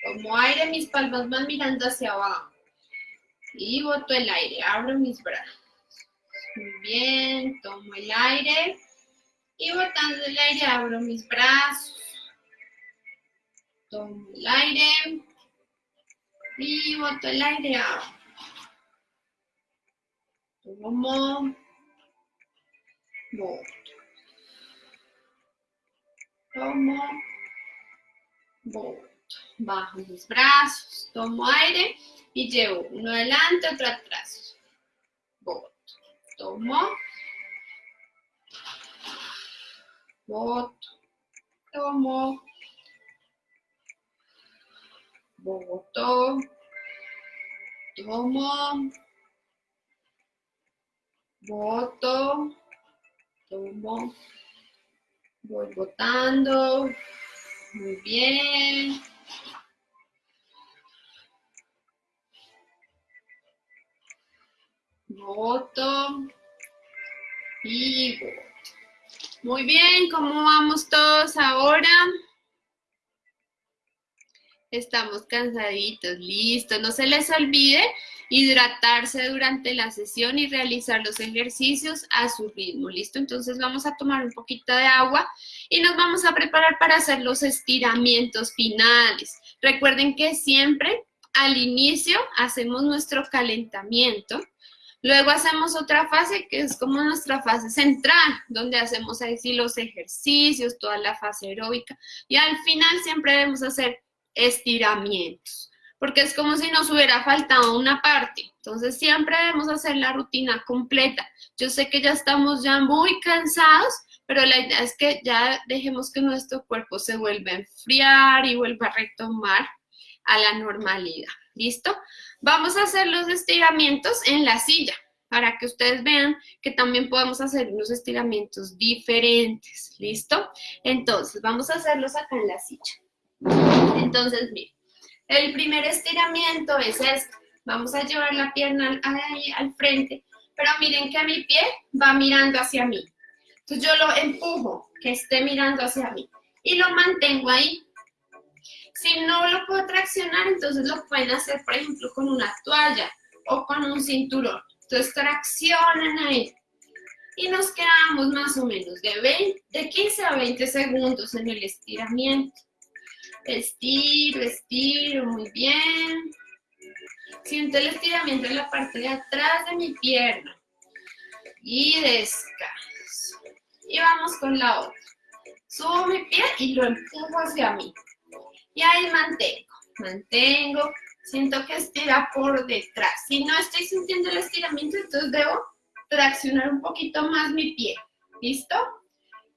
A: Tomo aire, mis palmas van mirando hacia abajo. Y boto el aire, abro mis brazos. Muy bien, tomo el aire. Y botando el aire, abro mis brazos. Tomo el aire. Y boto el aire, abro. Tomo. Boto. Tomo. Boto. Bajo mis brazos. Tomo aire y llevo uno adelante, otro atrás. Boto. Tomo. Boto. Tomo. Boto. Tomo. Boto. Tomo. Voy botando. Muy bien. Voto. Y. Muy bien, ¿cómo vamos todos ahora? Estamos cansaditos, listo. No se les olvide hidratarse durante la sesión y realizar los ejercicios a su ritmo, ¿listo? Entonces vamos a tomar un poquito de agua y nos vamos a preparar para hacer los estiramientos finales. Recuerden que siempre al inicio hacemos nuestro calentamiento Luego hacemos otra fase que es como nuestra fase central, donde hacemos así los ejercicios, toda la fase aeróbica. Y al final siempre debemos hacer estiramientos, porque es como si nos hubiera faltado una parte. Entonces siempre debemos hacer la rutina completa. Yo sé que ya estamos ya muy cansados, pero la idea es que ya dejemos que nuestro cuerpo se vuelva a enfriar y vuelva a retomar a la normalidad. ¿Listo? Vamos a hacer los estiramientos en la silla para que ustedes vean que también podemos hacer unos estiramientos diferentes. ¿Listo? Entonces, vamos a hacerlos acá en la silla. Entonces, miren, el primer estiramiento es este. Vamos a llevar la pierna ahí al frente, pero miren que mi pie va mirando hacia mí. Entonces yo lo empujo, que esté mirando hacia mí. Y lo mantengo ahí si no lo puedo traccionar, entonces lo pueden hacer, por ejemplo, con una toalla o con un cinturón. Entonces traccionan ahí. Y nos quedamos más o menos de, 20, de 15 a 20 segundos en el estiramiento. Estiro, estiro, muy bien. Siento el estiramiento en la parte de atrás de mi pierna. Y descanso. Y vamos con la otra. Subo mi pie y lo empujo hacia mí. Y ahí mantengo, mantengo, siento que estira por detrás. Si no estoy sintiendo el estiramiento, entonces debo traccionar un poquito más mi pie. ¿Listo?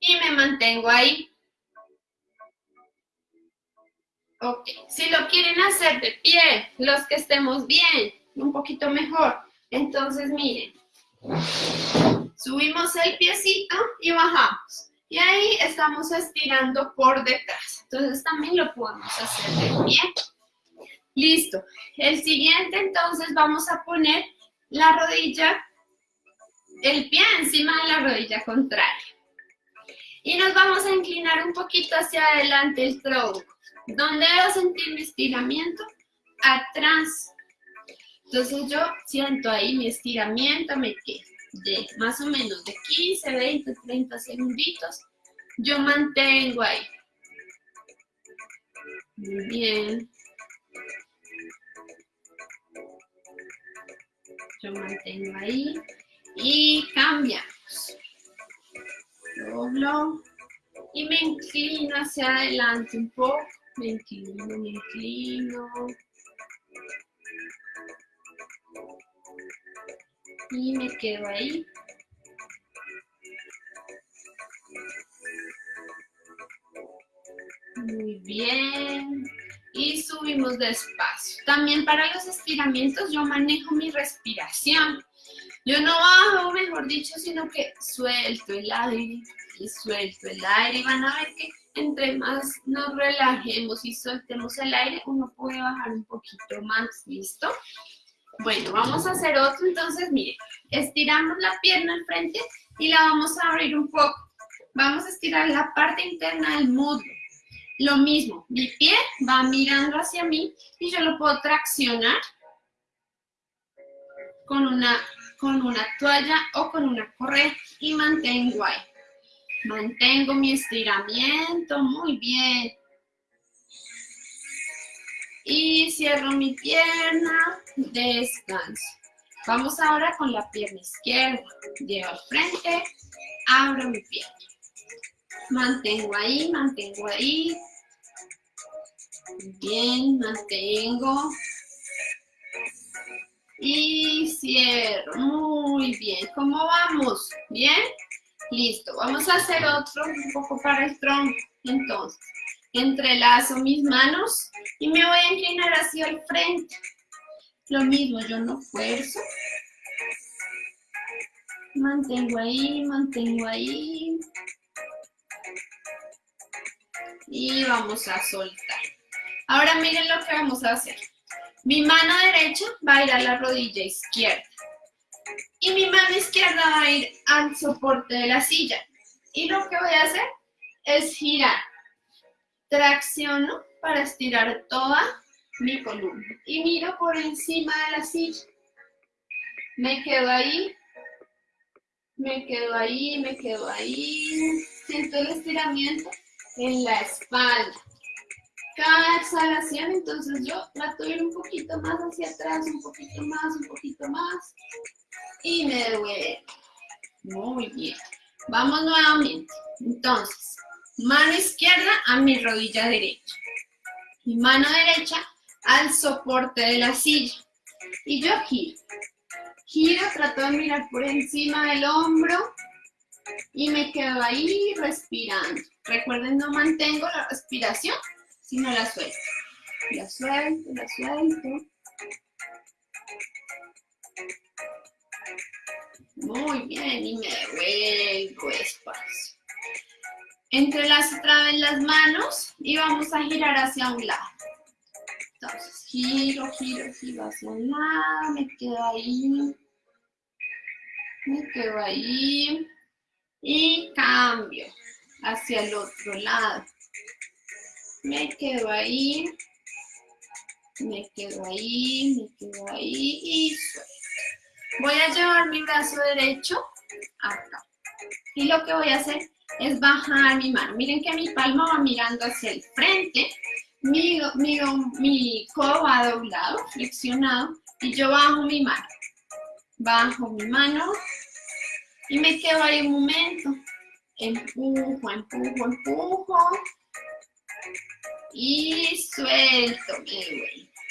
A: Y me mantengo ahí. Ok, si lo quieren hacer de pie, los que estemos bien, un poquito mejor, entonces miren, subimos el piecito y bajamos. Y ahí estamos estirando por detrás. Entonces también lo podemos hacer de pie. Listo. El siguiente entonces vamos a poner la rodilla, el pie encima de la rodilla contraria. Y nos vamos a inclinar un poquito hacia adelante el tronco. ¿Dónde debo sentir mi estiramiento? Atrás. Entonces yo siento ahí mi estiramiento, me quedo de más o menos de 15, 20, 30 segunditos, yo mantengo ahí. Muy bien. Yo mantengo ahí y cambiamos. Doblo y me inclino hacia adelante un poco. Me inclino, me inclino. Y me quedo ahí. Muy bien. Y subimos despacio. También para los estiramientos yo manejo mi respiración. Yo no bajo, mejor dicho, sino que suelto el aire y suelto el aire. Y van a ver que entre más nos relajemos y soltemos el aire, uno puede bajar un poquito más, ¿listo? Bueno, vamos a hacer otro, entonces, miren, estiramos la pierna al frente y la vamos a abrir un poco. Vamos a estirar la parte interna del muslo. Lo mismo, mi pie va mirando hacia mí y yo lo puedo traccionar con una, con una toalla o con una correa y mantengo ahí. Mantengo mi estiramiento, muy bien. Y cierro mi pierna, descanso. Vamos ahora con la pierna izquierda. Llevo al frente, abro mi pierna. Mantengo ahí, mantengo ahí. Bien, mantengo. Y cierro. Muy bien. ¿Cómo vamos? ¿Bien? Listo. Vamos a hacer otro un poco para el tronco. Entonces, entrelazo mis manos y me voy a inclinar hacia el frente. Lo mismo, yo no fuerzo. Mantengo ahí, mantengo ahí. Y vamos a soltar. Ahora miren lo que vamos a hacer. Mi mano derecha va a ir a la rodilla izquierda. Y mi mano izquierda va a ir al soporte de la silla. Y lo que voy a hacer es girar. Tracciono para estirar toda mi columna. Y miro por encima de la silla. Me quedo ahí. Me quedo ahí, me quedo ahí. Siento el estiramiento en la espalda. Cada exhalación, entonces yo trato de ir un poquito más hacia atrás, un poquito más, un poquito más. Y me devuelvo. Muy bien. Vamos nuevamente. Entonces, mano izquierda a mi rodilla derecha. Mi mano derecha al soporte de la silla. Y yo giro. Giro, trato de mirar por encima del hombro y me quedo ahí respirando. Recuerden, no mantengo la respiración, sino la suelto. La suelto, la suelto. Muy bien, y me devuelvo espacio. Entrelazo otra vez las manos y vamos a girar hacia un lado. Entonces, giro, giro, giro hacia un lado, me quedo ahí. Me quedo ahí. Y cambio hacia el otro lado. Me quedo ahí. Me quedo ahí, me quedo ahí y suelto. Voy a llevar mi brazo derecho acá. Y lo que voy a hacer es bajar mi mano. Miren que mi palma va mirando hacia el frente. Mi, mi, mi codo va doblado, flexionado. Y yo bajo mi mano. Bajo mi mano. Y me quedo ahí un momento. Empujo, empujo, empujo. Y suelto,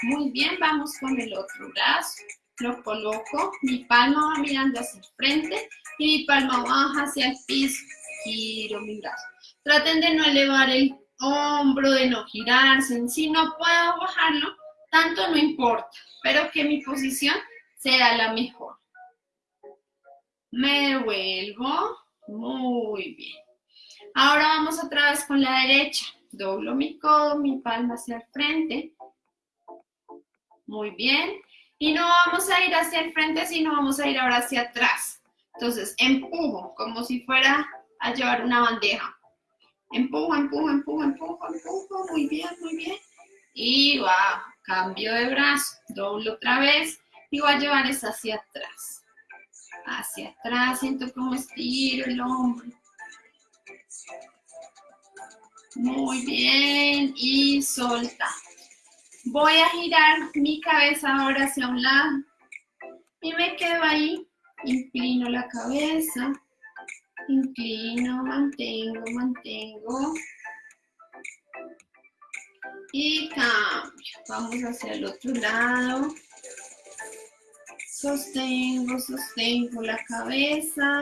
A: Muy bien, vamos con el otro brazo lo coloco, mi palma va mirando hacia el frente y mi palma baja hacia el piso, giro mi brazo. Traten de no elevar el hombro, de no girarse, si no puedo bajarlo, tanto no importa, pero que mi posición sea la mejor. Me devuelvo, muy bien. Ahora vamos otra vez con la derecha, doblo mi codo, mi palma hacia el frente, muy bien, y no vamos a ir hacia el frente, sino vamos a ir ahora hacia atrás. Entonces, empujo, como si fuera a llevar una bandeja. Empujo, empujo, empujo, empujo, empujo. Muy bien, muy bien. Y va, cambio de brazo. Doblo otra vez y voy a llevar esa hacia atrás. Hacia atrás, siento como estiro el hombro. Muy bien, y solta. Voy a girar mi cabeza ahora hacia un lado y me quedo ahí. Inclino la cabeza, inclino, mantengo, mantengo. Y cambio. Vamos hacia el otro lado. Sostengo, sostengo la cabeza.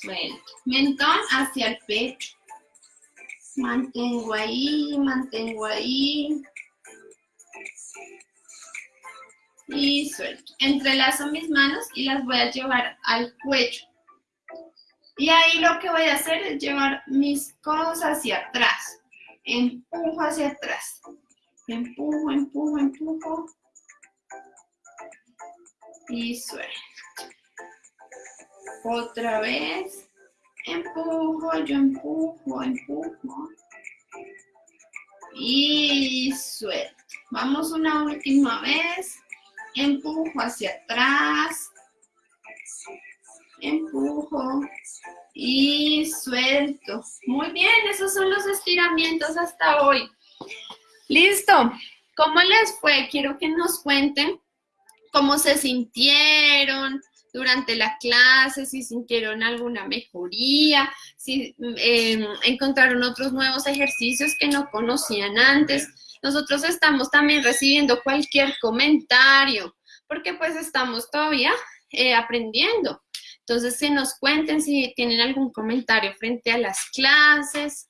A: Suelto. Mentón hacia el pecho. Mantengo ahí, mantengo ahí. Y suelto. Entrelazo mis manos y las voy a llevar al cuello. Y ahí lo que voy a hacer es llevar mis codos hacia atrás. Empujo hacia atrás. Empujo, empujo, empujo. Y suelto. Otra vez. Empujo, yo empujo, empujo. Y suelto. Vamos una última vez. Empujo hacia atrás. Empujo. Y suelto. Muy bien, esos son los estiramientos hasta hoy. Listo. ¿Cómo les fue? Quiero que nos cuenten cómo se sintieron, durante la clase, si sintieron alguna mejoría, si em, encontraron otros nuevos ejercicios que no conocían antes. Nosotros estamos también recibiendo cualquier comentario, porque pues estamos todavía eh, aprendiendo. Entonces, que nos cuenten si tienen algún comentario frente a las clases.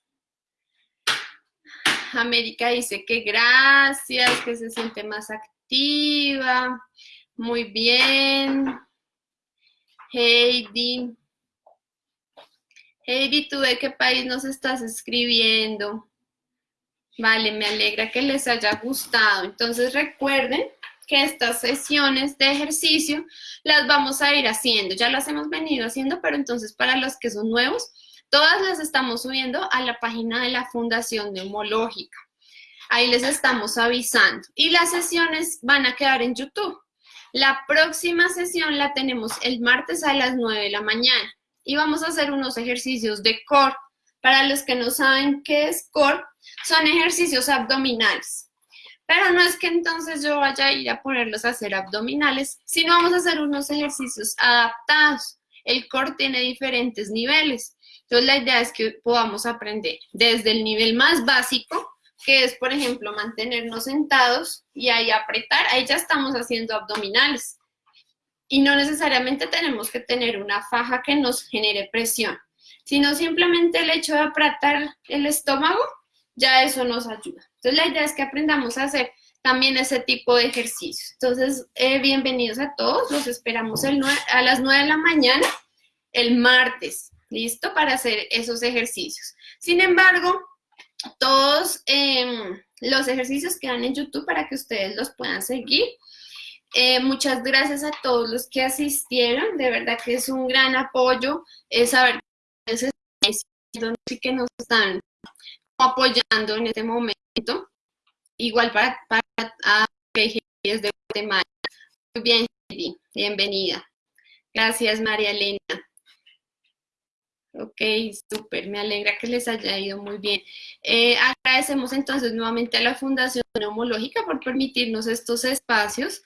A: América dice que gracias, que se siente más activa. Muy bien. Heidi. Heidi, ¿tú de qué país nos estás escribiendo? Vale, me alegra que les haya gustado. Entonces recuerden que estas sesiones de ejercicio las vamos a ir haciendo. Ya las hemos venido haciendo, pero entonces para los que son nuevos, todas las estamos subiendo a la página de la Fundación Neumológica. Ahí les estamos avisando. Y las sesiones van a quedar en YouTube. La próxima sesión la tenemos el martes a las 9 de la mañana y vamos a hacer unos ejercicios de core. Para los que no saben qué es core, son ejercicios abdominales. Pero no es que entonces yo vaya a ir a ponerlos a hacer abdominales, sino vamos a hacer unos ejercicios adaptados. El core tiene diferentes niveles. Entonces la idea es que podamos aprender desde el nivel más básico, que es, por ejemplo, mantenernos sentados y ahí apretar, ahí ya estamos haciendo abdominales. Y no necesariamente tenemos que tener una faja que nos genere presión, sino simplemente el hecho de apretar el estómago, ya eso nos ayuda. Entonces la idea es que aprendamos a hacer también ese tipo de ejercicios. Entonces, eh, bienvenidos a todos, los esperamos el a las 9 de la mañana, el martes, ¿listo? Para hacer esos ejercicios. Sin embargo, todos em, los ejercicios quedan en YouTube para que ustedes los puedan seguir. Eh, muchas gracias a todos los que asistieron, de verdad que es un gran apoyo eh, saber que nos están apoyando en este momento. Igual para, para a de Guatemala. Muy bien, bienvenida. Gracias, María Elena. Ok, súper, me alegra que les haya ido muy bien. Eh, agradecemos entonces nuevamente a la Fundación Neumológica por permitirnos estos espacios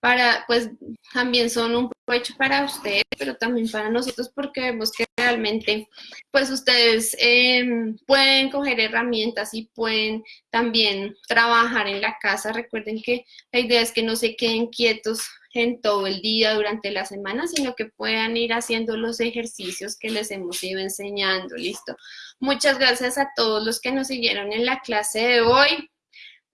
A: para, pues, también son un provecho para ustedes, pero también para nosotros porque vemos que realmente, pues, ustedes em, pueden coger herramientas y pueden también trabajar en la casa. Recuerden que la idea es que no se queden quietos en todo el día durante la semana, sino que puedan ir haciendo los ejercicios que les hemos ido enseñando, ¿listo? Muchas gracias a todos los que nos siguieron en la clase de hoy.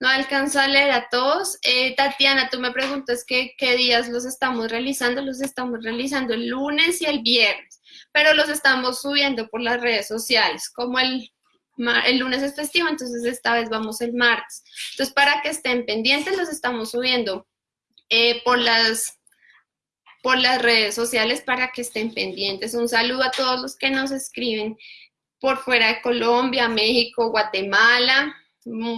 A: No alcanzo a leer a todos. Eh, Tatiana, tú me preguntas qué días los estamos realizando. Los estamos realizando el lunes y el viernes, pero los estamos subiendo por las redes sociales, como el lunes es festivo, entonces esta vez vamos el martes. Entonces, para que estén pendientes, los estamos subiendo eh, por, las, por las redes sociales para que estén pendientes. Un saludo a todos los que nos escriben por fuera de Colombia, México, Guatemala.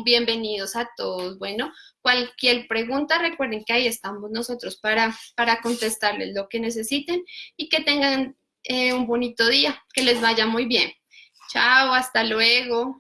A: Bienvenidos a todos. Bueno, cualquier pregunta, recuerden que ahí estamos nosotros para, para contestarles lo que necesiten y que tengan eh, un bonito día, que les vaya muy bien. Chao, hasta luego.